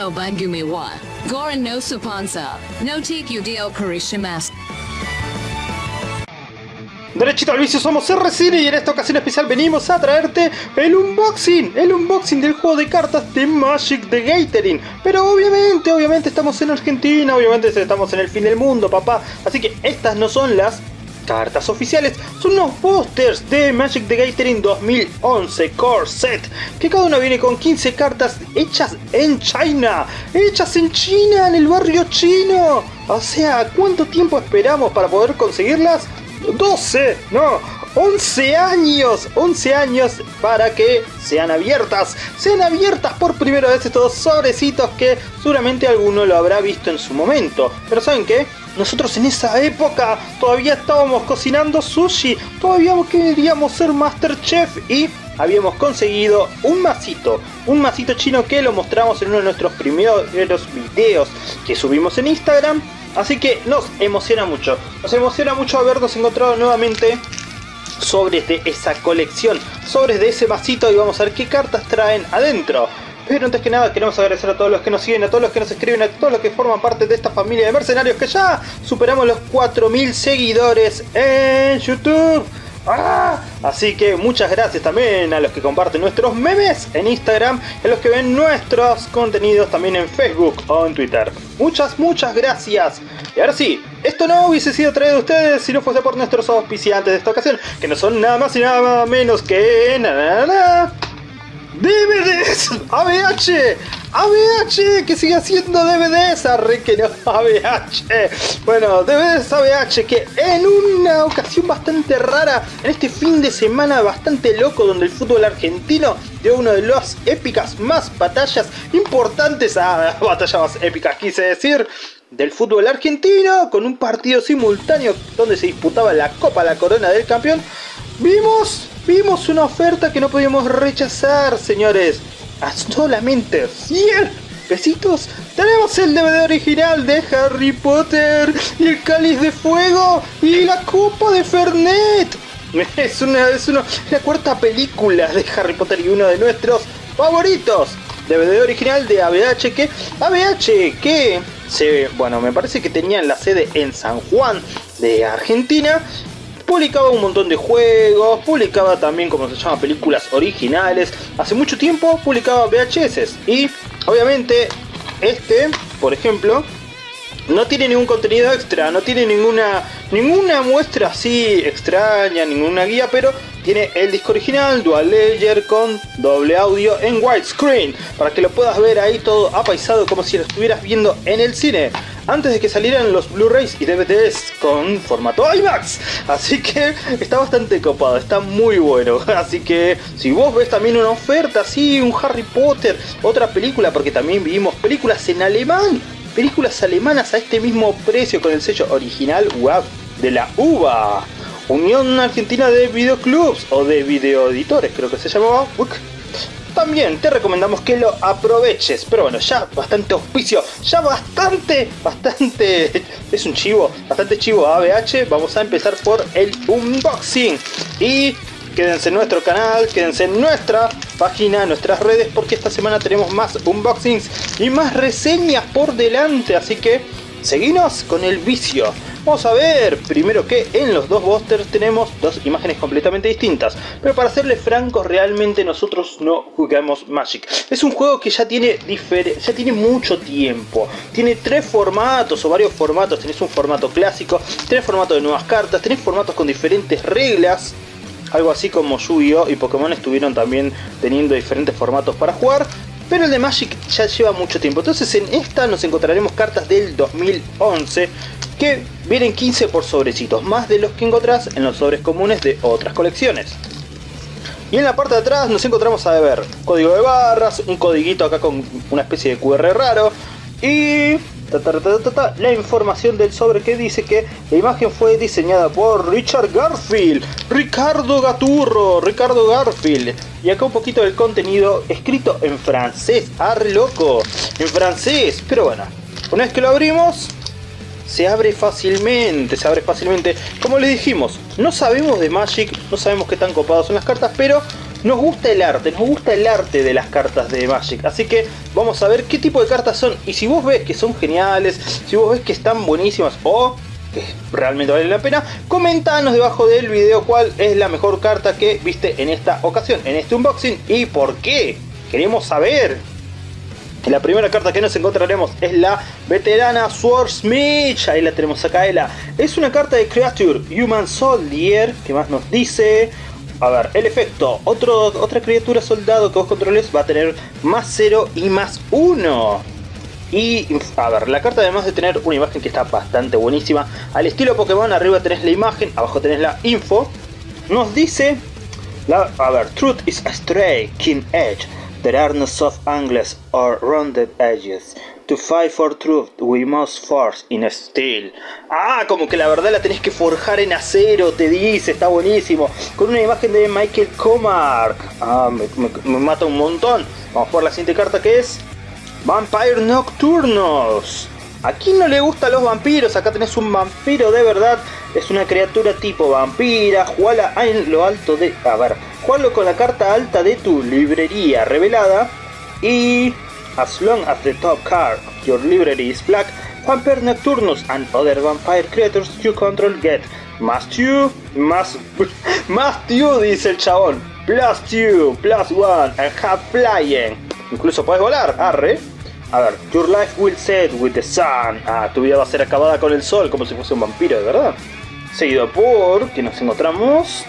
no Bangumi wa. Goran no. No dio. Derechito al vicio somos RCine y en esta ocasión especial venimos a traerte el unboxing, el unboxing del juego de cartas de Magic the Gathering. Pero obviamente, obviamente estamos en Argentina, obviamente estamos en el fin del mundo, papá. Así que estas no son las cartas oficiales, son unos posters de Magic the Gathering 2011 Core Set, que cada una viene con 15 cartas hechas en China, hechas en China, en el barrio chino. O sea, ¿cuánto tiempo esperamos para poder conseguirlas? 12, no, 11 años, 11 años para que sean abiertas, sean abiertas por primera vez estos sobrecitos que seguramente alguno lo habrá visto en su momento. Pero ¿saben qué? Nosotros en esa época todavía estábamos cocinando sushi, todavía queríamos ser Masterchef y habíamos conseguido un masito, un masito chino que lo mostramos en uno de nuestros primeros videos que subimos en Instagram Así que nos emociona mucho. Nos emociona mucho habernos encontrado nuevamente sobres de esa colección, sobres de ese masito y vamos a ver qué cartas traen adentro. Pero antes que nada queremos agradecer a todos los que nos siguen, a todos los que nos escriben, a todos los que forman parte de esta familia de mercenarios que ya superamos los 4000 seguidores en YouTube. ¡Ah! Así que muchas gracias también a los que comparten nuestros memes en Instagram y a los que ven nuestros contenidos también en Facebook o en Twitter. Muchas, muchas gracias. Y ahora sí, esto no hubiese sido traído a ustedes si no fuese por nuestros auspiciantes de esta ocasión, que no son nada más y nada menos que... Na, DVDs ABH ABH que sigue haciendo DVDs arre que no ABH bueno DVDs ABH que en una ocasión bastante rara en este fin de semana bastante loco donde el fútbol argentino dio una de las épicas más batallas importantes ah, batalla más épica quise decir del fútbol argentino con un partido simultáneo donde se disputaba la Copa La Corona del Campeón vimos Vimos una oferta que no podíamos rechazar, señores. A solamente 100 pesitos tenemos el DVD original de Harry Potter y el cáliz de fuego y la copa de Fernet. Es una, es una, cuarta película de Harry Potter y uno de nuestros favoritos. DVD original de ABH que ABH que se, bueno, me parece que tenían la sede en San Juan de Argentina publicaba un montón de juegos, publicaba también, como se llama, películas originales. Hace mucho tiempo publicaba VHS y obviamente este, por ejemplo, no tiene ningún contenido extra, no tiene ninguna, ninguna muestra así extraña, ninguna guía, pero tiene el disco original, dual layer con doble audio en widescreen, para que lo puedas ver ahí todo apaisado como si lo estuvieras viendo en el cine antes de que salieran los Blu-rays y DVDs con formato IMAX. Así que está bastante copado, está muy bueno. Así que si vos ves también una oferta así, un Harry Potter, otra película, porque también vimos películas en alemán, películas alemanas a este mismo precio con el sello original WAV de la UVA. Unión Argentina de Videoclubs o de Videoeditores creo que se llamaba también te recomendamos que lo aproveches. Pero bueno, ya bastante auspicio, ya bastante, bastante, es un chivo, bastante chivo ABH. Vamos a empezar por el unboxing. Y quédense en nuestro canal, quédense en nuestra página, nuestras redes, porque esta semana tenemos más unboxings y más reseñas por delante. Así que seguinos con el vicio. Vamos a ver, primero que en los dos busters tenemos dos imágenes completamente distintas. Pero para serles francos, realmente nosotros no jugamos Magic. Es un juego que ya tiene, ya tiene mucho tiempo. Tiene tres formatos o varios formatos. Tenés un formato clásico, tenés formato de nuevas cartas, tenés formatos con diferentes reglas. Algo así como Yu-Gi-Oh! y Pokémon estuvieron también teniendo diferentes formatos para jugar. Pero el de Magic ya lleva mucho tiempo. Entonces en esta nos encontraremos cartas del 2011 que vienen 15 por sobrecitos, más de los que encontrás en los sobres comunes de otras colecciones. Y en la parte de atrás nos encontramos a ver código de barras, un codiguito acá con una especie de QR raro y la información del sobre que dice que la imagen fue diseñada por Richard Garfield, Ricardo Gaturro, Ricardo Garfield. Y acá un poquito del contenido escrito en francés, arre loco, en francés, pero bueno, una vez que lo abrimos, se abre fácilmente, se abre fácilmente. Como les dijimos, no sabemos de Magic, no sabemos qué tan copados son las cartas, pero nos gusta el arte, nos gusta el arte de las cartas de Magic. Así que vamos a ver qué tipo de cartas son. Y si vos ves que son geniales, si vos ves que están buenísimas o que realmente vale la pena, comentanos debajo del video cuál es la mejor carta que viste en esta ocasión, en este unboxing y por qué. Queremos saber. La primera carta que nos encontraremos es la veterana Swordsmith. Ahí la tenemos acá. Es una carta de Creature Human Soldier. que más nos dice? A ver, el efecto. Otro, otra criatura soldado que vos controles va a tener más 0 y más 1. Y, a ver, la carta además de tener una imagen que está bastante buenísima, al estilo Pokémon, arriba tenés la imagen, abajo tenés la info, nos dice, la, a ver, Truth is a stray, keen edge, there are no soft angles or rounded edges. To fight for truth, we must force in steel. Ah, como que la verdad la tenés que forjar en acero, te dice, está buenísimo. Con una imagen de Michael Comark. Ah, me mata un montón. Vamos por la siguiente carta que es Vampire Nocturnos. ¿A quién no le gustan los vampiros? Acá tenés un vampiro de verdad. Es una criatura tipo vampira. Jugala en lo alto de... A ver, jugalo con la carta alta de tu librería revelada. Y... As long as the top card of your library is black, Vampire Nocturnus and other vampire creatures you control get más 2, más... más 2, dice el chabón. Plus 2, plus 1, and have flying. Incluso puedes volar, arre. A ver, Your life will set with the sun. Ah, tu vida va a ser acabada con el sol, como si fuese un vampiro, de verdad. Seguido por, que nos encontramos...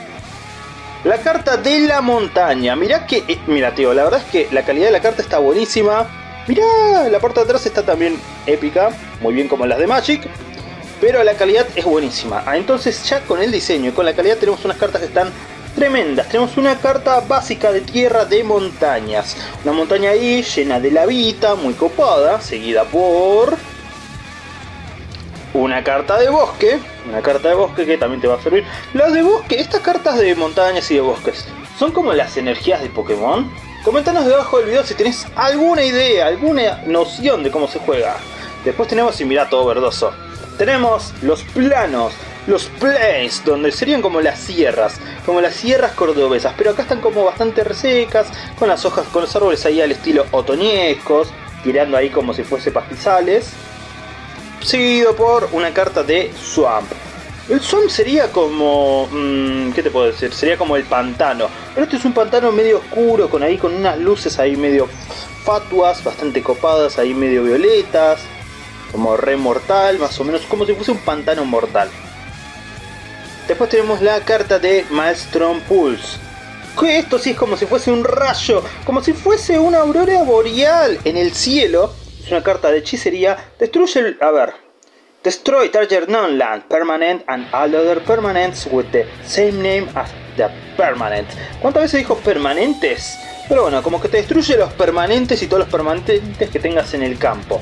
La carta de la montaña. Mirá que... Eh, mira, tío, la verdad es que la calidad de la carta está buenísima. Mirá, la parte de atrás está también épica. Muy bien como las de Magic. Pero la calidad es buenísima. Ah, entonces ya con el diseño y con la calidad tenemos unas cartas que están tremendas. Tenemos una carta básica de tierra de montañas. Una montaña ahí llena de lavita, muy copada, seguida por... Una carta de bosque, una carta de bosque que también te va a servir. Las de bosque, estas cartas de montañas y de bosques, ¿son como las energías de Pokémon? Comentanos debajo del video si tenés alguna idea, alguna noción de cómo se juega. Después tenemos, y mira todo verdoso, tenemos los planos, los plains, donde serían como las sierras, como las sierras cordobesas, pero acá están como bastante resecas, con las hojas, con los árboles ahí al estilo otoñescos, tirando ahí como si fuese pastizales, seguido por una carta de Swamp. El Swamp sería como... Mmm, ¿Qué te puedo decir? Sería como el pantano. Pero este es un pantano medio oscuro, con ahí con unas luces ahí medio fatuas, bastante copadas, ahí medio violetas. Como re mortal, más o menos, como si fuese un pantano mortal. Después tenemos la carta de Maelstrom Pulse. Que esto sí es como si fuese un rayo, como si fuese una aurora boreal en el cielo. Es una carta de hechicería. Destruye el... A ver. Destroy target non-land permanent and all other permanents with the same name as the permanent. ¿Cuántas veces dijo permanentes? Pero bueno, como que te destruye los permanentes y todos los permanentes que tengas en el campo.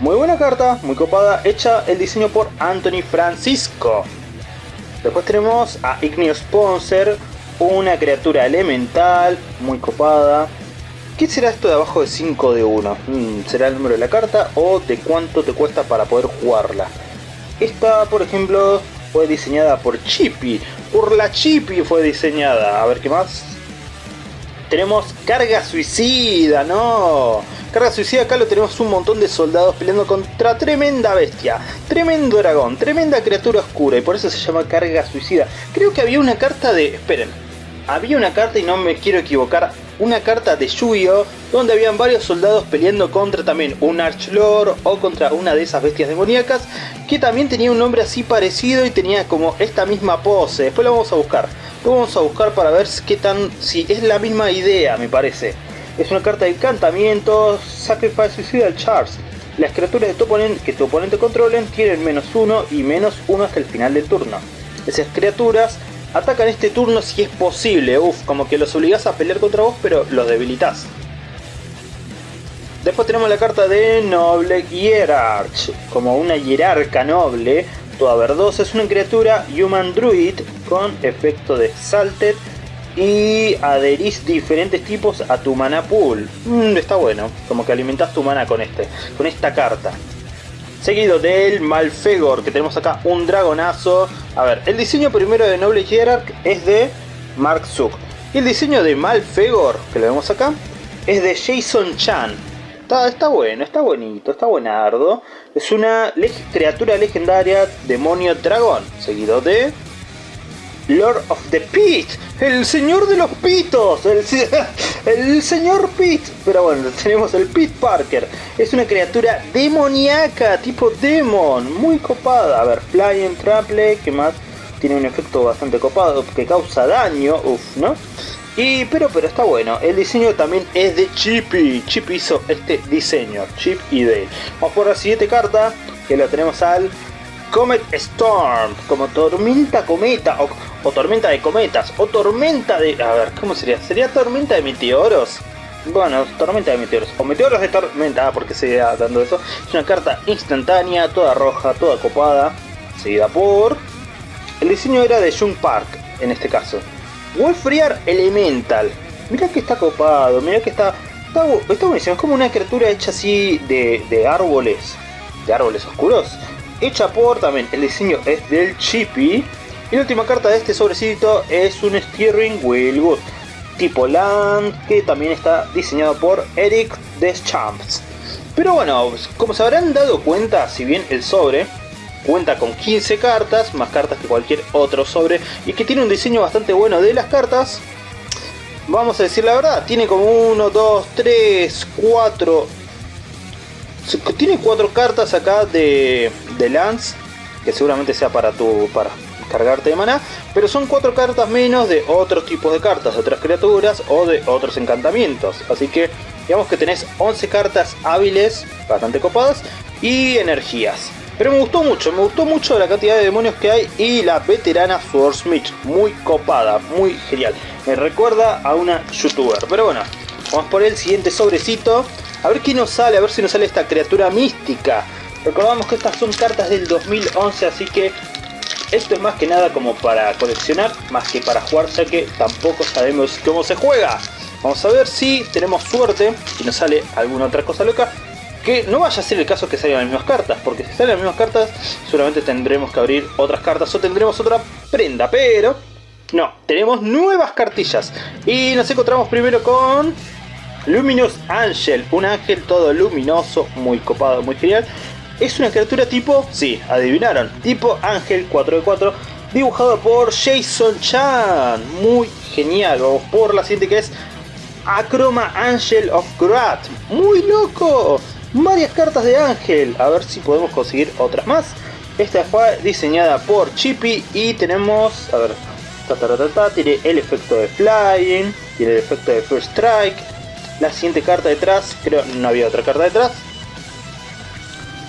Muy buena carta, muy copada, hecha el diseño por Anthony Francisco. Después tenemos a Igneous Sponsor, una criatura elemental, muy copada. ¿Qué será esto de abajo de 5 de 1? Mm, ¿Será el número de la carta o de cuánto te cuesta para poder jugarla? Esta, por ejemplo, fue diseñada por Chippy. Por la Chippy fue diseñada. A ver qué más. Tenemos carga suicida, no. Carga suicida acá lo tenemos un montón de soldados peleando contra tremenda bestia, tremendo dragón, tremenda criatura oscura y por eso se llama carga suicida. Creo que había una carta de... esperen, había una carta y no me quiero equivocar, una carta de yu donde habían varios soldados peleando contra también un Archlord o contra una de esas bestias demoníacas que también tenía un nombre así parecido y tenía como esta misma pose. Después lo vamos a buscar. Lo vamos a buscar para ver qué tan si es la misma idea, me parece. Es una carta de encantamiento, Sacrifice Suicidal Charge. Las criaturas de tu oponente, que tu oponente controlen tienen menos 1 y menos 1 hasta el final del turno. Esas criaturas atacan este turno si es posible, uff, como que los obligás a pelear contra vos pero los debilitas. Después tenemos la carta de Noble Hierarch, como una hierarca noble, toda verdosa, es una criatura Human Druid con efecto de Salted y adherís diferentes tipos a tu mana pool. Mm, está bueno, como que alimentas tu mana con este, con esta carta. Seguido del Malfegor, que tenemos acá un dragonazo. A ver, el diseño primero de Noble Hierarch es de Mark Zuck. Y el diseño de Malfegor, que lo vemos acá, es de Jason Chan. Está, está bueno, está bonito, está buenardo. Es una criatura legendaria, demonio dragón, seguido de Lord of the Pit, el señor de los pitos, el, señor Pit. Pero bueno, tenemos el Pit Parker. Es una criatura demoníaca, tipo demon, muy copada. A ver, Flying Trample, que más tiene un efecto bastante copado, que causa daño, uff, ¿no? Y, pero, pero está bueno. El diseño también es de Chippy. Chip hizo este diseño. Chip y Dale. Vamos por la siguiente carta. Que la tenemos al Comet Storm, como tormenta cometa, o, tormenta de cometas, o tormenta de... A ver, ¿cómo sería? ¿Sería tormenta de meteoros? Bueno, tormenta de meteoros, o meteoros de tormenta, ah, porque se dando eso. Es una carta instantánea, toda roja, toda copada, seguida por... El diseño era de Jung Park, en este caso. Wolfriar Elemental. Mira que está copado, mira que está... Está, está buenísimo, es como una criatura hecha así de, de árboles, de árboles oscuros hecha por también el diseño es del Chippy. Y la última carta de este sobrecito es un Steering Wheel tipo Land que también está diseñado por Eric Deschamps. Pero bueno, como se habrán dado cuenta, si bien el sobre cuenta con 15 cartas, más cartas que cualquier otro sobre, y que tiene un diseño bastante bueno de las cartas, vamos a decir la verdad, tiene como 1, 2, 3, 4, tiene cuatro cartas acá de, de Lance, que seguramente sea para tu para cargarte de mana, pero son cuatro cartas menos de otros tipos de cartas, de otras criaturas o de otros encantamientos. Así que digamos que tenés 11 cartas hábiles, bastante copadas, y energías. Pero me gustó mucho, me gustó mucho la cantidad de demonios que hay y la veterana Swordsmith, muy copada, muy genial. Me recuerda a una youtuber. Pero bueno, vamos por el siguiente sobrecito. A ver qué nos sale, a ver si nos sale esta criatura mística. Recordamos que estas son cartas del 2011, así que esto es más que nada como para coleccionar, más que para jugar, ya que tampoco sabemos cómo se juega. Vamos a ver si tenemos suerte y nos sale alguna otra cosa loca. Que no vaya a ser el caso que salgan las mismas cartas, porque si salen las mismas cartas, seguramente tendremos que abrir otras cartas o tendremos otra prenda, pero... No, tenemos nuevas cartillas. Y nos encontramos primero con Luminous Angel, un ángel todo luminoso, muy copado, muy genial. Es una criatura tipo, sí, adivinaron, tipo ángel 4 de 4, dibujado por Jason Chan. Muy genial, vamos por la siguiente que es Acroma Angel of Grat. Muy loco, varias cartas de ángel, a ver si podemos conseguir otras más. Esta fue diseñada por Chippy y tenemos, a ver, tiene el efecto de Flying, tiene el efecto de First Strike, la siguiente carta detrás, creo no había otra carta detrás.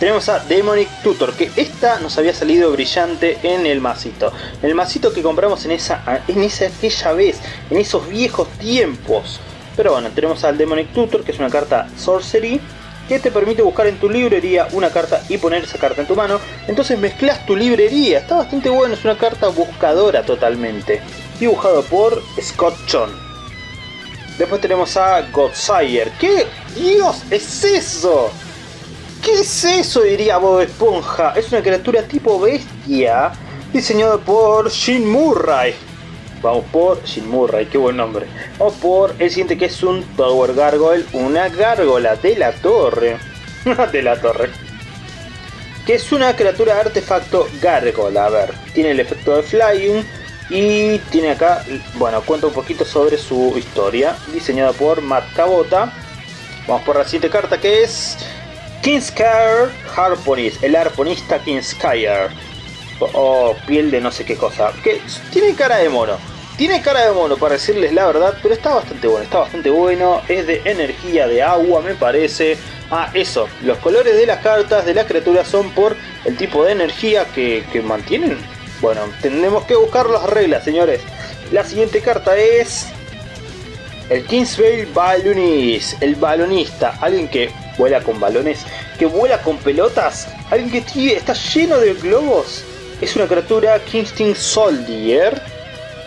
Tenemos a Demonic Tutor, que esta nos había salido brillante en el masito. El masito que compramos en esa, en esa aquella vez, en esos viejos tiempos. Pero bueno, tenemos al Demonic Tutor, que es una carta Sorcery, que te permite buscar en tu librería una carta y poner esa carta en tu mano. Entonces mezclas tu librería, está bastante bueno, es una carta buscadora totalmente. Dibujado por Scott John. Después tenemos a Godsire. ¿Qué Dios es eso? ¿Qué es eso? Diría Bob Esponja. Es una criatura tipo bestia. Diseñado por Shin Murray. Vamos por Shin Murray, qué buen nombre. Vamos por el siguiente que es un Tower Gargoyle. Una gárgola de la torre. de la torre. Que es una criatura artefacto gárgola. A ver, tiene el efecto de Flying y tiene acá, bueno, cuenta un poquito sobre su historia, diseñada por Matt Cabota. Vamos por la siguiente carta que es Kingskire Harponist, el arponista Kingskire. O, piel de no sé qué cosa. Que tiene cara de mono. Tiene cara de mono para decirles la verdad, pero está bastante bueno, está bastante bueno. Es de energía de agua, me parece. Ah, eso, los colores de las cartas de las criaturas son por el tipo de energía que, que mantienen bueno, tenemos que buscar las reglas, señores. La siguiente carta es... El Kingsvale Balloonist, el balonista, alguien que vuela con balones, que vuela con pelotas, alguien que está lleno de globos. Es una criatura Kingston Soldier,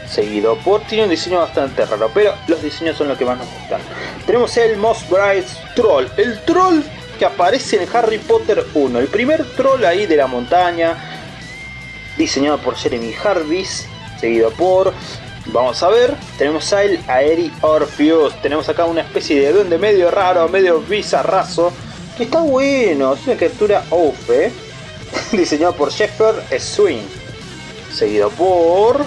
seguido por, tiene un diseño bastante raro, pero los diseños son los que más nos gustan. Tenemos el Moss Bright Troll, el troll que aparece en Harry Potter 1, el primer troll ahí de la montaña, diseñado por Jeremy Harvis, seguido por Vamos a ver, tenemos a el Aeri Orpheus, tenemos acá una especie de duende medio raro, medio bizarrazo, que está bueno, es una criatura Oufe, diseñado por Shepard Swing, seguido por...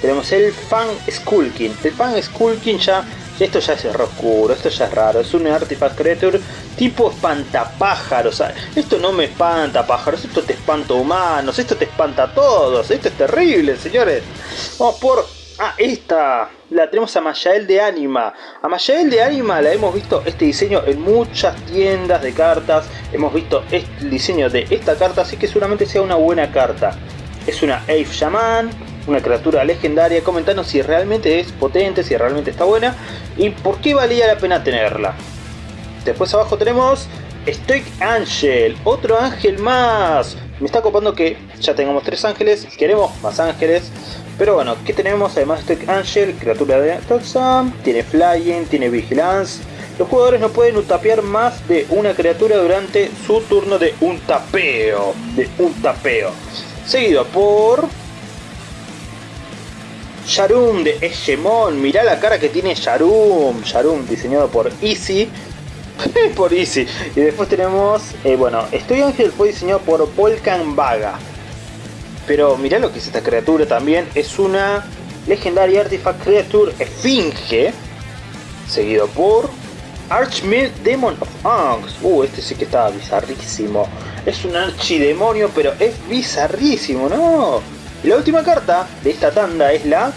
Tenemos el Fan Skulking, el Fan Skulking ya esto ya es oscuro, esto ya es raro, es un Artifact Creature tipo espantapájaros. Esto no me espanta pájaros, esto te espanta humanos, esto te espanta a todos, esto es terrible, señores. Vamos por... Ah, esta la tenemos a Mayael de Anima. A Mayael de Anima la hemos visto este diseño en muchas tiendas de cartas. Hemos visto este, el diseño de esta carta, así que seguramente sea una buena carta. Es una Elf Shaman, una criatura legendaria. Comentanos si realmente es potente, si realmente está buena y por qué valía la pena tenerla. Después abajo tenemos Stoic Angel, otro ángel más. Me está copando que ya tengamos tres ángeles, queremos más ángeles. Pero bueno, ¿qué tenemos? Además Stoic Angel, criatura de Toxam, tiene Flying, tiene Vigilance. Los jugadores no pueden utapear más de una criatura durante su turno de un tapeo. De un tapeo. Seguido por Sharum de Egemon, mirá la cara que tiene Sharum. Sharum diseñado por Easy. por Easy. Y después tenemos, eh, bueno, Estoy Ángel fue diseñado por Volcan Vaga. Pero mirá lo que es esta criatura también. Es una legendaria Artifact Creature Esfinge. Seguido por Archmid Demon of Angst. Uh, este sí que estaba bizarrísimo. Es un archidemonio, pero es bizarrísimo, ¿no? La última carta de esta tanda es la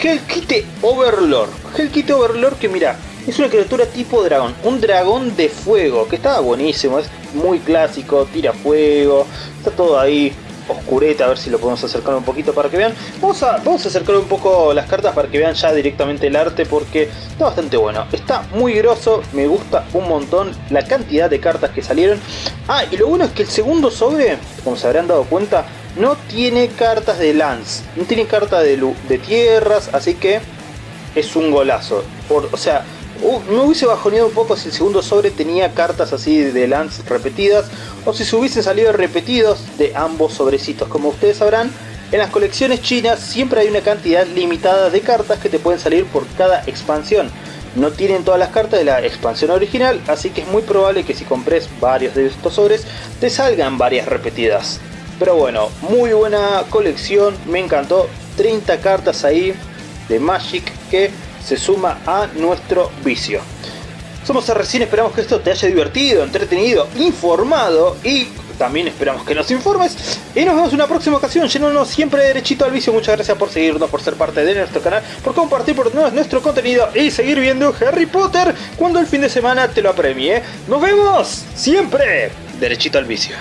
Hellkite Overlord. Hellkite Overlord que mira, es una criatura tipo dragón, un dragón de fuego, que está buenísimo, es muy clásico, tira fuego, está todo ahí oscureta, a ver si lo podemos acercar un poquito para que vean. Vamos a, vamos a acercar un poco las cartas para que vean ya directamente el arte porque está bastante bueno. Está muy grosso, me gusta un montón la cantidad de cartas que salieron. Ah, y lo bueno es que el segundo sobre, como se habrán dado cuenta, no tiene cartas de Lance, no tiene carta de, de tierras, así que es un golazo. O sea, me hubiese bajoneado un poco si el segundo sobre tenía cartas así de Lance repetidas, o si se hubiesen salido repetidos de ambos sobrecitos. Como ustedes sabrán, en las colecciones chinas siempre hay una cantidad limitada de cartas que te pueden salir por cada expansión. No tienen todas las cartas de la expansión original, así que es muy probable que si compres varios de estos sobres, te salgan varias repetidas. Pero bueno, muy buena colección, me encantó. 30 cartas ahí de Magic que se suma a nuestro vicio. Somos recién esperamos que esto te haya divertido, entretenido, informado y también esperamos que nos informes. Y nos vemos en una próxima ocasión, llenándonos siempre derechito al vicio. Muchas gracias por seguirnos, por ser parte de nuestro canal, por compartir por nuestro contenido y seguir viendo Harry Potter cuando el fin de semana te lo apremie. Nos vemos siempre derechito al vicio.